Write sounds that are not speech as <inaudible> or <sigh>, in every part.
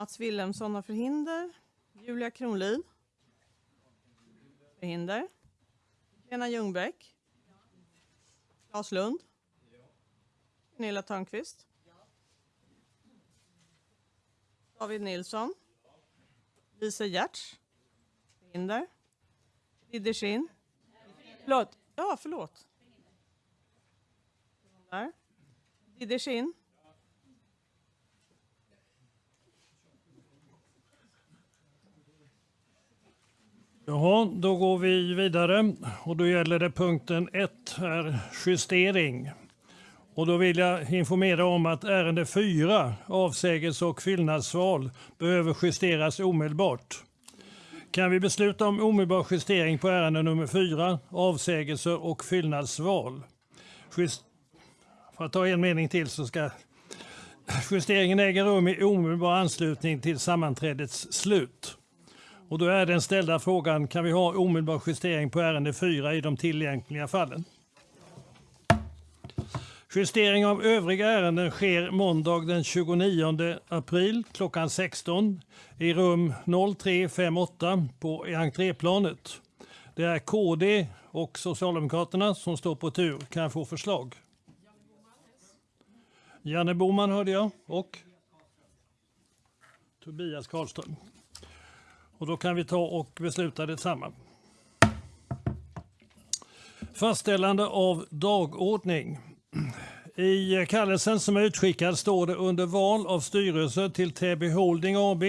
Mats Wilhelmsson har förhinder. Julia Kronlid. Förhinder. Lena Ljungbäck. Claes Lund. Gunilla Törnqvist. David Nilsson. Lisa Giertz. Förhinder. Riddersin. Förlåt. Ja, förlåt. Där. Schinn. Jaha, då går vi vidare och då gäller det punkten 1 här, justering. Och då vill jag informera om att ärende 4, avsägelse och fyllnadsval, behöver justeras omedelbart. Kan vi besluta om omedelbar justering på ärende nummer 4, avsägelse och fyllnadsval? Just, för att ta en mening till så ska justeringen äga rum i omedelbar anslutning till sammanträdets slut. Och då är den ställda frågan, kan vi ha omedelbar justering på ärende 4 i de tillgängliga fallen? Justering av övriga ärenden sker måndag den 29 april klockan 16 i rum 0358 på entréplanet. Det är KD och Socialdemokraterna som står på tur. Kan jag få förslag? Janne Boman hörde jag och Tobias Karlström. Och då kan vi ta och besluta detsamma. Fastställande av dagordning. I kallelsen som är utskickad står det under val av styrelse till Täby Holding AB,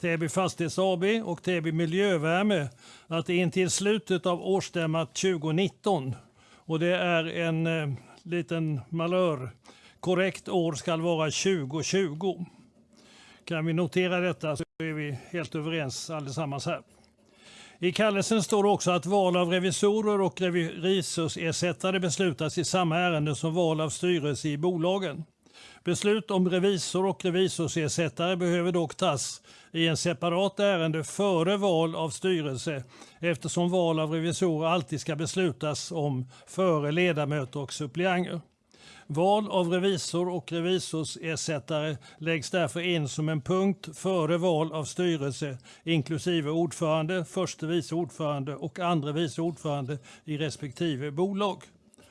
Täby Fastighets AB och Täby Miljövärme att det intill slutet av årsstämmat 2019 och det är en eh, liten malör. Korrekt år ska vara 2020. Kan vi notera detta då är vi helt överens allesammans här. I kallelsen står det också att val av revisorer och revisorsersättare beslutas i samma ärende som val av styrelse i bolagen. Beslut om revisor och revisorsersättare behöver dock tas i en separat ärende före val av styrelse eftersom val av revisorer alltid ska beslutas om före ledamöter och suppleanter. Val av revisor och revisorsersättare läggs därför in som en punkt före val av styrelse inklusive ordförande, förste vice ordförande och andre vice ordförande i respektive bolag.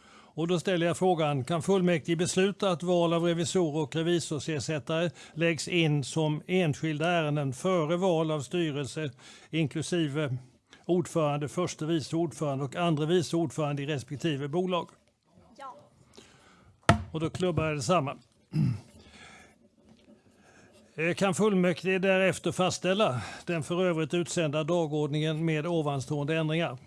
Och då ställer jag frågan, kan fullmäktige besluta att val av revisorer och revisorsersättare läggs in som enskilda ärenden före val av styrelse inklusive ordförande, förste vice ordförande och andre vice ordförande i respektive bolag? Och då klubbar jag detsamma. Eh, kan fullmäktige därefter fastställa den för övrigt utsända dagordningen med ovanstående ändringar?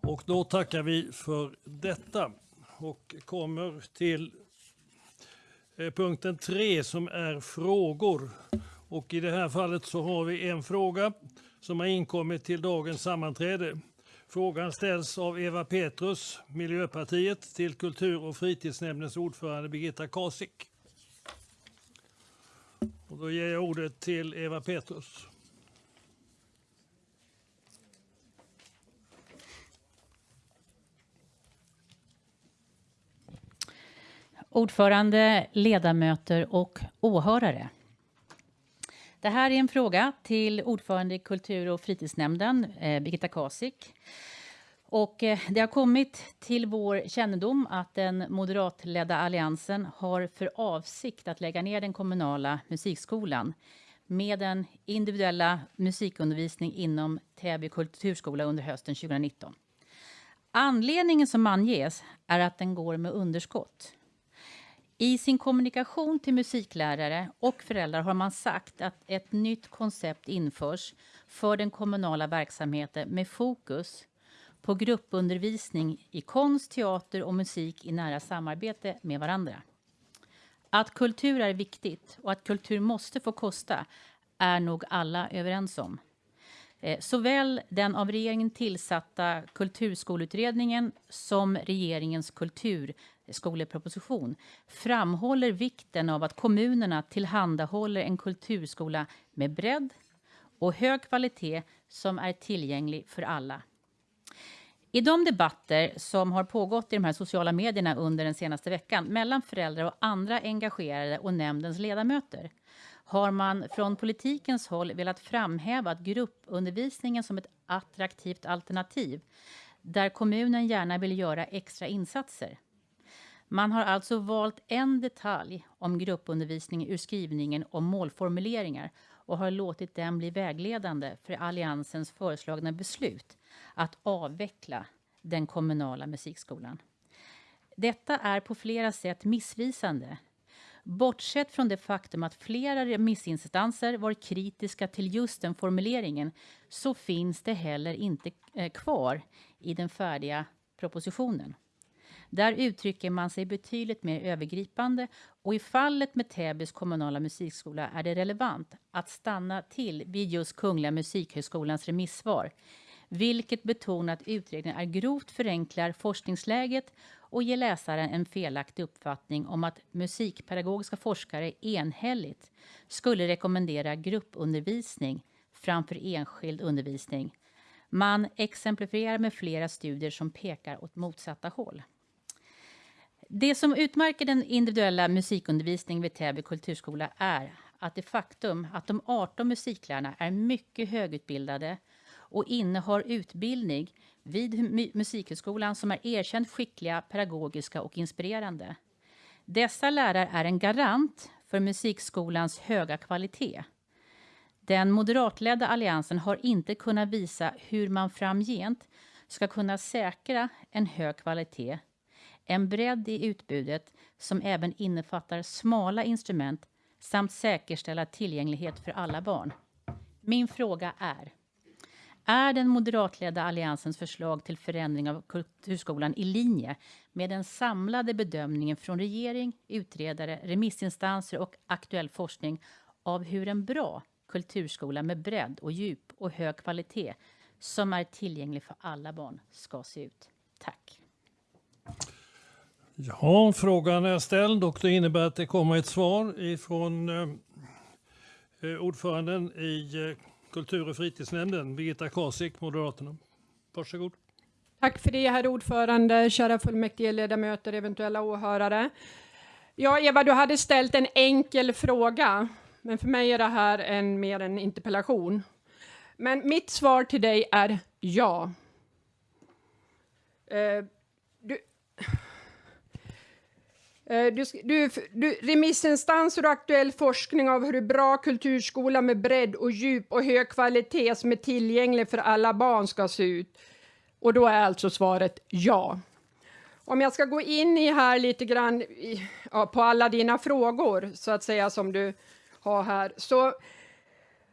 Och då tackar vi för detta och kommer till eh, punkten 3 som är frågor. Och i det här fallet så har vi en fråga som har inkommit till dagens sammanträde. Frågan ställs av Eva Petrus, Miljöpartiet, till kultur och fritidsnämndens ordförande Birgitta Kasik. Och då ger jag ordet till Eva Petrus. Ordförande, ledamöter och åhörare. Det här är en fråga till ordförande i kultur och fritidsnämnden, eh, Birgitta Kasik. Och eh, det har kommit till vår kännedom att den moderatledda alliansen har för avsikt att lägga ner den kommunala musikskolan med den individuella musikundervisning inom Täby kulturskola under hösten 2019. Anledningen som anges är att den går med underskott. I sin kommunikation till musiklärare och föräldrar har man sagt att ett nytt koncept införs för den kommunala verksamheten med fokus på gruppundervisning i konst, teater och musik i nära samarbete med varandra. Att kultur är viktigt och att kultur måste få kosta är nog alla överens om. Eh, såväl den av regeringen tillsatta kulturskoleutredningen som regeringens kultur skoleproposition framhåller vikten av att kommunerna tillhandahåller en kulturskola med bredd och hög kvalitet som är tillgänglig för alla. I de debatter som har pågått i de här sociala medierna under den senaste veckan mellan föräldrar och andra engagerade och nämndens ledamöter har man från politikens håll velat framhäva att gruppundervisningen som ett attraktivt alternativ där kommunen gärna vill göra extra insatser. Man har alltså valt en detalj om gruppundervisning ur skrivningen om målformuleringar och har låtit den bli vägledande för Alliansens föreslagna beslut att avveckla den kommunala musikskolan. Detta är på flera sätt missvisande. Bortsett från det faktum att flera remissinstanser var kritiska till just den formuleringen så finns det heller inte eh, kvar i den färdiga propositionen. Där uttrycker man sig betydligt mer övergripande och i fallet med Täbys kommunala musikskola är det relevant att stanna till vid just Kungliga Musikhögskolans remissvar, vilket betonar att utredningen är grovt förenklar forskningsläget och ger läsaren en felaktig uppfattning om att musikpedagogiska forskare enhälligt skulle rekommendera gruppundervisning framför enskild undervisning. Man exemplifierar med flera studier som pekar åt motsatta håll. Det som utmärker den individuella musikundervisningen vid Täby kulturskola är att det faktum att de 18 musiklärarna är mycket högutbildade och innehar utbildning vid Musikhögskolan som är erkänt skickliga, pedagogiska och inspirerande. Dessa lärare är en garant för musikskolans höga kvalitet. Den moderatledda alliansen har inte kunnat visa hur man framgent ska kunna säkra en hög kvalitet en bredd i utbudet som även innefattar smala instrument samt säkerställa tillgänglighet för alla barn. Min fråga är är den moderatledda alliansens förslag till förändring av kulturskolan i linje med den samlade bedömningen från regering, utredare, remissinstanser och aktuell forskning av hur en bra kulturskola med bredd och djup och hög kvalitet som är tillgänglig för alla barn ska se ut? Tack. Ja, frågan är ställd och det innebär att det kommer ett svar ifrån eh, eh, ordföranden i eh, kultur och fritidsnämnden, Birgitta Kasik, Moderaterna. Varsågod. Tack för det, herr ordförande, kära fullmäktige ledamöter, eventuella åhörare. Ja, Eva, du hade ställt en enkel fråga, men för mig är det här en, mer en interpellation. Men mitt svar till dig är ja. Eh, du, Eh, Eh, du, du, du, remissinstanser och aktuell forskning av hur bra kulturskola med bredd och djup och hög kvalitet som är tillgänglig för alla barn ska se ut. Och då är alltså svaret ja. Om jag ska gå in i här lite grann i, ja, på alla dina frågor så att säga som du har här så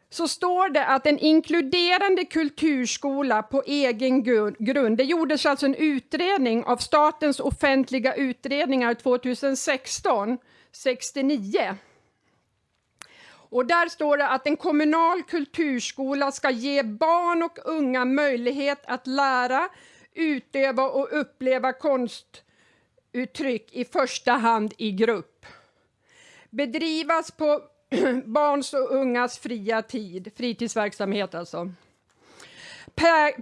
så står det att en inkluderande kulturskola på egen grund, det gjordes alltså en utredning av Statens offentliga utredningar 2016, 69. Och där står det att en kommunal kulturskola ska ge barn och unga möjlighet att lära, utöva och uppleva konstuttryck i första hand i grupp. Bedrivas på <clears throat> barns och ungas fria tid, fritidsverksamhet alltså.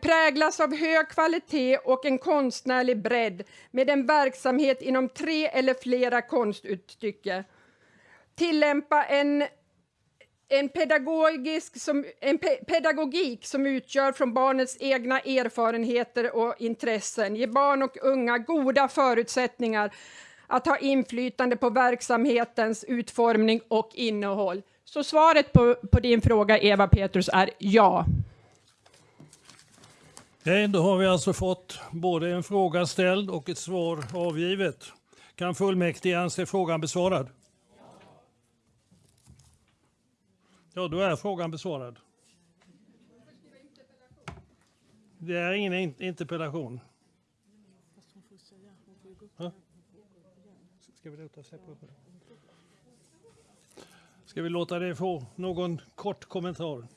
Präglas av hög kvalitet och en konstnärlig bredd med en verksamhet inom tre eller flera konstuttryck. Tillämpa en en, pedagogisk som, en pe pedagogik som utgör från barnets egna erfarenheter och intressen. Ge barn och unga goda förutsättningar att ha inflytande på verksamhetens utformning och innehåll? Så svaret på, på din fråga, Eva Petrus, är ja. Okej, då har vi alltså fått både en fråga ställd och ett svar avgivet. Kan fullmäktige anse frågan besvarad? Ja, då är frågan besvarad. Det är ingen interpellation. Ska vi låta Ska vi låta det få någon kort kommentar?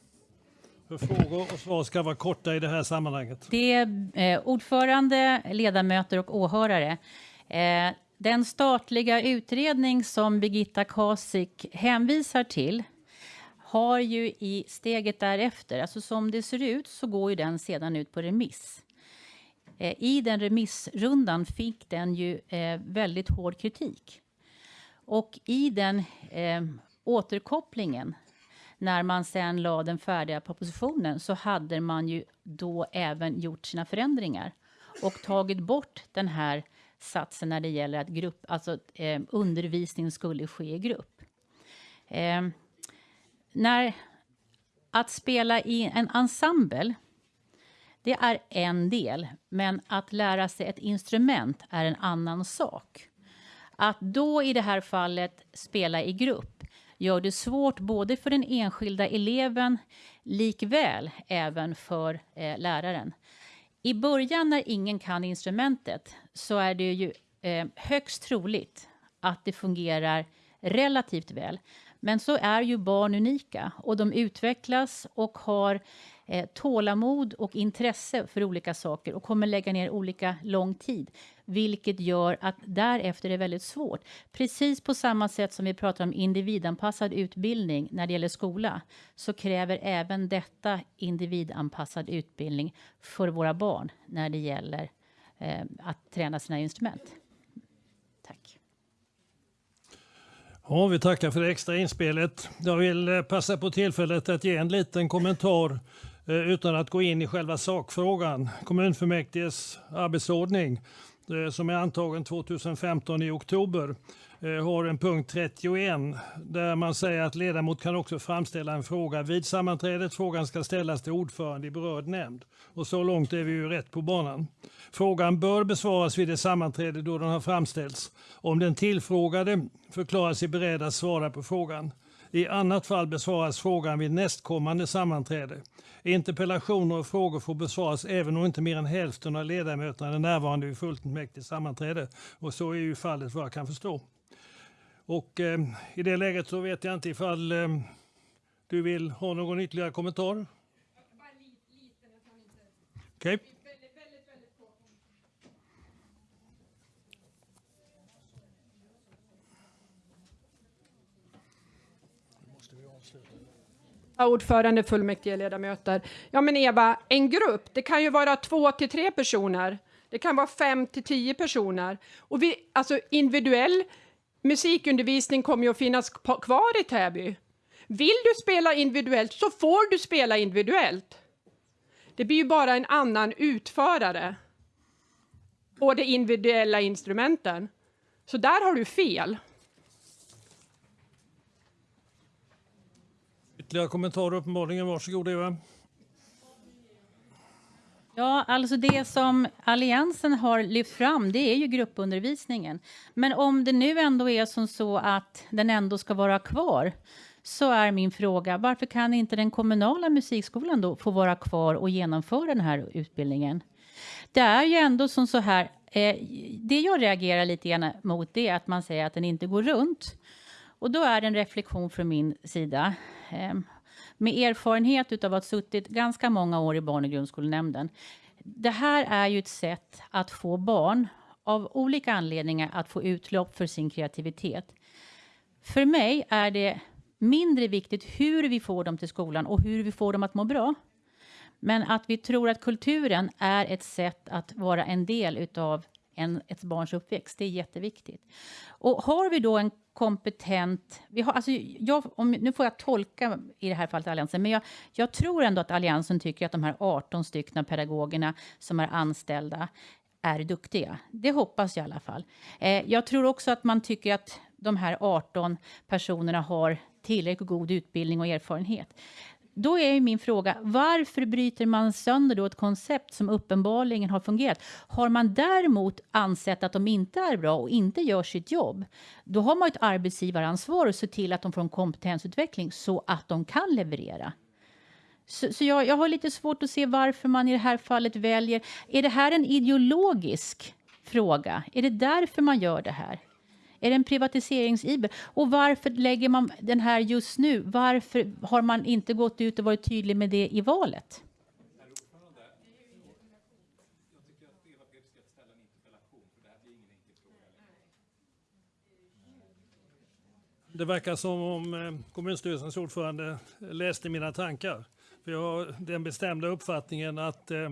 För frågor och svar ska vara korta i det här sammanhanget. Det är eh, ordförande, ledamöter och åhörare. Eh, den statliga utredning som Birgitta Kasik hänvisar till har ju i steget därefter, alltså som det ser ut så går ju den sedan ut på remiss. Eh, I den remissrundan fick den ju eh, väldigt hård kritik. Och i den eh, återkopplingen när man sen la den färdiga propositionen så hade man ju då även gjort sina förändringar och tagit bort den här satsen när det gäller att grupp, alltså, eh, undervisning skulle ske i grupp. Eh, när, att spela i en ensemble, det är en del, men att lära sig ett instrument är en annan sak. Att då i det här fallet spela i grupp gör det svårt både för den enskilda eleven likväl även för eh, läraren. I början när ingen kan instrumentet så är det ju eh, högst troligt att det fungerar relativt väl. Men så är ju barn unika och de utvecklas och har eh, tålamod och intresse för olika saker och kommer lägga ner olika lång tid. Vilket gör att därefter är det väldigt svårt. Precis på samma sätt som vi pratar om individanpassad utbildning när det gäller skola så kräver även detta individanpassad utbildning för våra barn när det gäller eh, att träna sina instrument. Tack. Ja, vi tackar för det extra inspelet. Jag vill eh, passa på tillfället att ge en liten kommentar eh, Eh, utan att gå in i själva sakfrågan. Kommunfullmäktiges arbetsordning eh, som är antagen 2015 i oktober eh, har en punkt 31 där man säger att ledamot kan också framställa en fråga vid sammanträdet. Frågan ska ställas till ordförande i berörd nämnd. Och så långt är vi ju rätt på banan. Frågan bör besvaras vid det sammanträde då den har framställts. Om den tillfrågade förklarar sig beredd att svara på frågan. I annat fall besvaras frågan vid nästkommande sammanträde. Interpellationer och frågor får besvaras även om inte mer än hälften av ledamöterna är närvarande vid fullmäktige sammanträde. Och så är ju fallet vad jag kan förstå. Och eh, i det läget så vet jag inte ifall eh, du vill ha någon ytterligare kommentar? Okej. Okay. Ordförande, fullmäktige ledamöter. Ja men Eva, en grupp, det kan ju vara två till tre personer. Det kan vara fem till tio personer. Och vi, alltså individuell musikundervisning kommer ju att finnas kvar i Täby. Vill du spela individuellt så får du spela individuellt. Det blir ju bara en annan utförare på de individuella instrumenten. Så där har du fel. Ytterligare kommentarer uppenbarligen. Varsågod Eva. Ja, alltså det som Alliansen har lyft fram det är ju gruppundervisningen. Men om det nu ändå är som så att den ändå ska vara kvar så är min fråga varför kan inte den kommunala musikskolan då få vara kvar och genomföra den här utbildningen? Det är ju ändå som så här. Eh, det jag reagerar lite grann mot det är att man säger att den inte går runt. Och då är det en reflektion från min sida. Med erfarenhet av att ha suttit ganska många år i barn och grundskolenämnden. Det här är ju ett sätt att få barn av olika anledningar att få utlopp för sin kreativitet. För mig är det mindre viktigt hur vi får dem till skolan och hur vi får dem att må bra. Men att vi tror att kulturen är ett sätt att vara en del utav en, ett barns uppväxt. Det är jätteviktigt. Och har vi då en kompetent... Vi har, alltså jag, om, nu får jag tolka i det här fallet Alliansen, men jag, jag tror ändå att Alliansen tycker att de här 18 stycken pedagogerna som är anställda är duktiga. Det hoppas jag i alla fall. Eh, jag tror också att man tycker att de här 18 personerna har tillräckligt god utbildning och erfarenhet. Då är min fråga, varför bryter man sönder då ett koncept som uppenbarligen har fungerat? Har man däremot ansett att de inte är bra och inte gör sitt jobb, då har man ett arbetsgivaransvar att se till att de får en kompetensutveckling så att de kan leverera. Så, så jag, jag har lite svårt att se varför man i det här fallet väljer... Är det här en ideologisk fråga? Är det därför man gör det här? Är det en privatiseringsiver? Och varför lägger man den här just nu? Varför har man inte gått ut och varit tydlig med det i valet? Det verkar som om eh, kommunstyrelsens ordförande läste mina tankar. För jag har den bestämda uppfattningen att eh,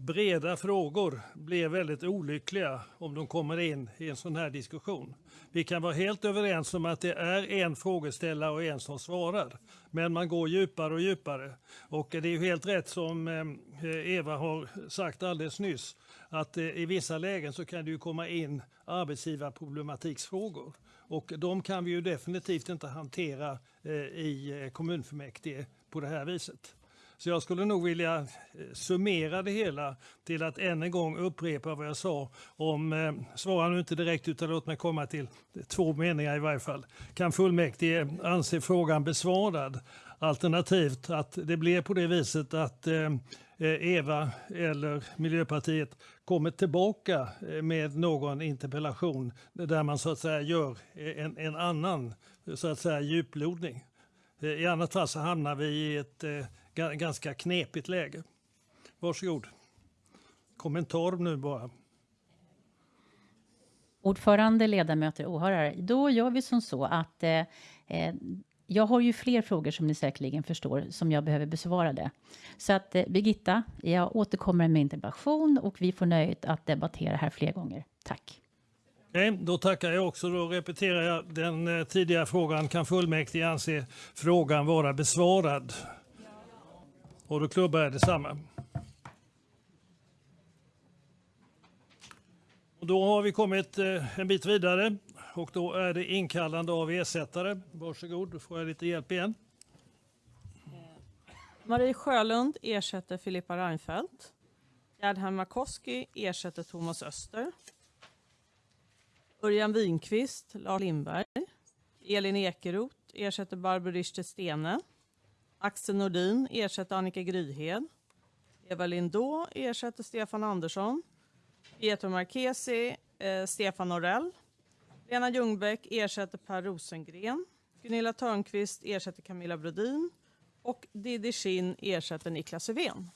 breda frågor blir väldigt olyckliga om de kommer in i en sån här diskussion. Vi kan vara helt överens om att det är en frågeställare och en som svarar. Men man går djupare och djupare. Och det är ju helt rätt som eh, Eva har sagt alldeles nyss att eh, i vissa lägen så kan det ju komma in arbetsgivarproblematiksfrågor. Och de kan vi ju definitivt inte hantera eh, i kommunfullmäktige på det här viset. Så jag skulle nog vilja eh, summera det hela till att än en gång upprepa vad jag sa om, eh, svara nu inte direkt utan låt mig komma till två meningar i varje fall. Kan fullmäktige anse frågan besvarad? Alternativt att det blir på det viset att eh, eh Eva eller Miljöpartiet kommer tillbaka eh, med någon interpellation där man så att säga gör en, en annan så att säga djuplodning. I annat fall så hamnar vi i ett ganska knepigt läge. Varsågod. Kommentar nu bara. Ordförande, ledamöter, åhörare. Då gör vi som så att eh, eh, jag har ju fler frågor som ni säkerligen förstår som jag behöver besvara det. Så att eh, Birgitta, jag återkommer med interpellation och vi får nöjet att debattera här fler gånger. Tack. Okej, då tackar jag också. Då repeterar jag den eh, tidigare frågan. Kan fullmäktige anse frågan vara besvarad? Och då klubbar jag detsamma. Och då har vi kommit eh, en bit vidare och då är det inkallande av ersättare. Varsågod, då får jag lite hjälp igen. Eh, Marie Sjölund ersätter Filippa Reinfeldt. Gerd Hammarkoski ersätter Thomas Öster. Örjan Winqvist, Lars Lindberg. Elin Ekeroth ersätter Barbro Richter Stene. Axel Nordin ersätter Annika Gryhed. Eva Lindå ersätter Stefan Andersson. Pietro Marchesi, eh, Stefan Norell. Lena Ljungbäck ersätter Per Rosengren. Gunilla Törnqvist ersätter Camilla Brodin. Och Didi Shin ersätter Niklas Öfven.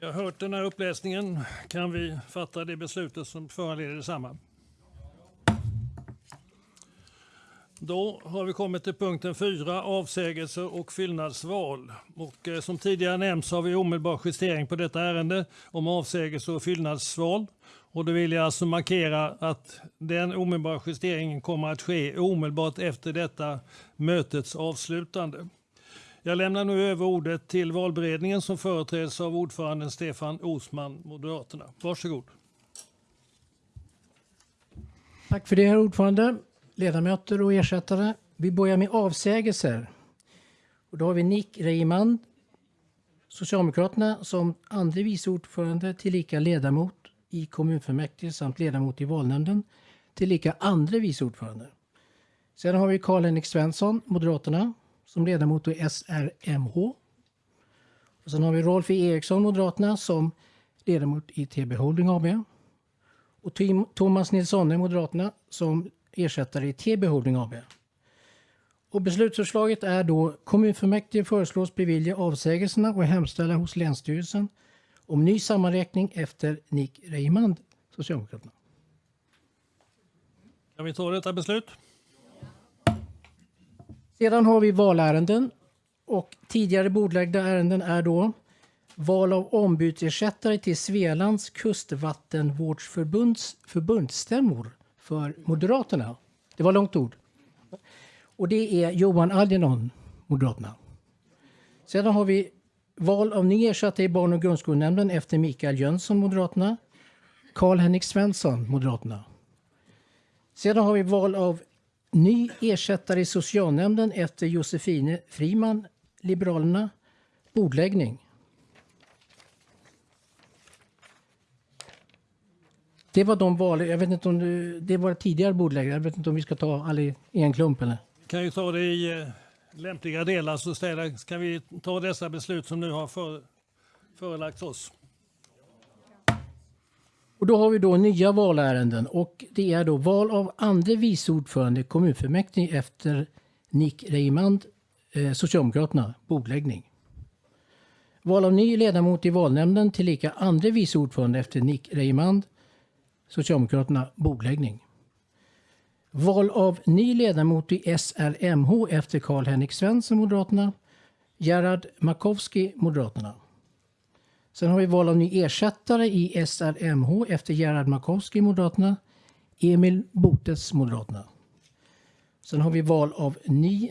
Vi har hört den här uppläsningen. Kan vi fatta det beslutet som föranleder detsamma? Då har vi kommit till punkten 4, avsägelser och fyllnadsval. Och eh, som tidigare nämnts har vi omedelbar justering på detta ärende om avsägelse och fyllnadsval. Och då vill jag alltså markera att den omedelbara justeringen kommer att ske omedelbart efter detta mötets avslutande. Jag lämnar nu över ordet till valberedningen som företräds av ordföranden Stefan Osman, Moderaterna. Varsågod. Tack för det, herr ordförande ledamöter och ersättare. Vi börjar med avsägelser. Och då har vi Nick Reimand, Socialdemokraterna, som andre vice ordförande tillika ledamot i kommunfullmäktige samt ledamot i valnämnden tillika andre vice ordförande. Sen har vi Karl-Henrik Svensson, Moderaterna, som ledamot i SRMH. Och sen har vi Rolf E. Eriksson, Moderaterna, som ledamot i TB Holding AB. Och Thomas Nilsson, Moderaterna, som ersättare i TB Holding AB. Och beslutsförslaget är då kommunfullmäktige föreslås bevilja avsägelserna och hemställa hos Länsstyrelsen om ny sammanräkning efter Nick Reimand, Socialdemokraterna. Kan vi ta detta beslut? Sedan har vi valärenden och tidigare bordlagda ärenden är då val av ombudsersättare till Svealands kustvattenvårdsförbunds förbundsstämmor för Moderaterna. Det var långt ord. Och det är Johan Algernon, Moderaterna. Sedan har vi val av ny ersättare i barn och grundskolenämnden efter Mikael Jönsson, Moderaterna. Karl-Henrik Svensson, Moderaterna. Sedan har vi val av ny ersättare i socialnämnden efter Josefine Friman, Liberalerna. Bordläggning. Det var de val, jag vet inte om du, det var tidigare bordläggare, jag vet inte om vi ska ta alla i en klump eller? Kan ju ta det i eh, lämpliga delar så ställer, kan vi ta dessa beslut som nu har för, förelagts oss. Och då har vi då nya valärenden och det är då val av andre vice ordförande i kommunfullmäktige efter Nick Reimand, eh, Socialdemokraterna, bordläggning. Val av ny ledamot i valnämnden tillika andre vice ordförande efter Nick Reimand, Socialdemokraterna bordläggning. Val av ny ledamot i SRMH efter Karl-Henrik Svensson, Moderaterna. Gerhard Makowski, Moderaterna. Sen har vi val av ny ersättare i SRMH efter Gerhard Makowski, Moderaterna. Emil Botes, Moderaterna. Sen har vi val av ny